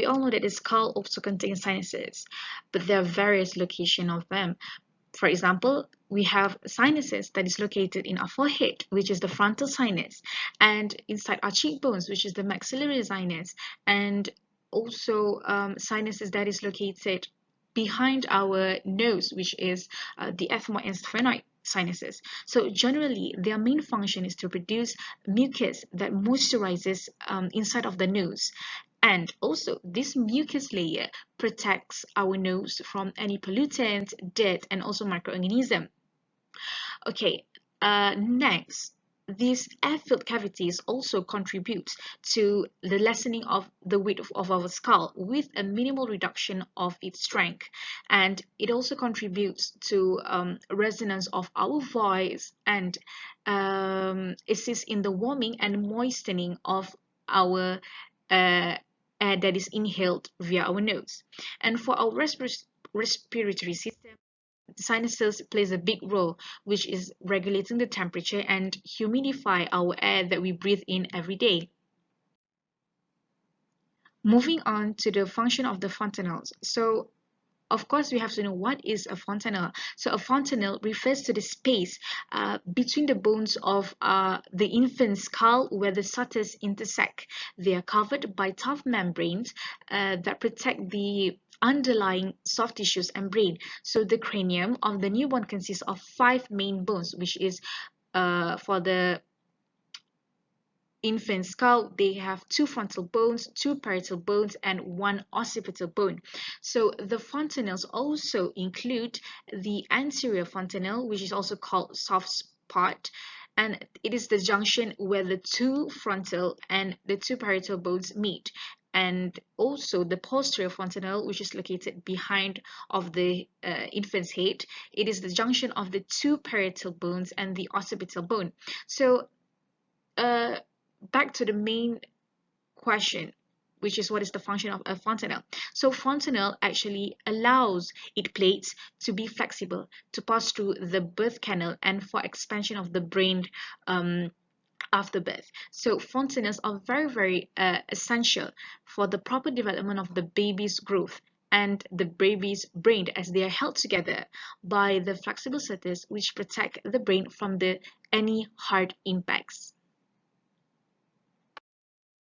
We all know that the skull also contains sinuses, but there are various locations of them. For example, we have sinuses that is located in our forehead, which is the frontal sinus, and inside our cheekbones, which is the maxillary sinus, and also um, sinuses that is located behind our nose, which is uh, the ethmoid and sphenoid sinuses. So generally, their main function is to produce mucus that moisturizes um, inside of the nose. And also, this mucus layer protects our nose from any pollutants, dirt, and also microorganism. Okay, uh, next, these air-filled cavities also contribute to the lessening of the weight of, of, our skull with a minimal reduction of its strength and it also contributes to um, resonance of our voice and um, assists in the warming and moistening of our uh, air that is inhaled via our nose. And for our respir respiratory system sinuses plays a big role which is regulating the temperature and humidify our air that we breathe in every day. Moving on to the function of the fontanelles. So of course we have to know what is a fontanelle so a fontanelle refers to the space uh, between the bones of uh, the infant skull where the sutures intersect they are covered by tough membranes uh, that protect the underlying soft tissues and brain. So the cranium of the newborn consists of five main bones, which is uh, for the infant skull, they have two frontal bones, two parietal bones, and one occipital bone. So the fontanelles also include the anterior fontanelle, which is also called soft spot, and it is the junction where the two frontal and the two parietal bones meet and also the posterior fontanelle which is located behind of the uh, infant's head it is the junction of the two parietal bones and the occipital bone so uh, back to the main question which is what is the function of a fontanelle. So fontanelle actually allows its plates to be flexible, to pass through the birth canal and for expansion of the brain um, after birth. So fontanelles are very, very uh, essential for the proper development of the baby's growth and the baby's brain as they are held together by the flexible sutures which protect the brain from the any hard impacts.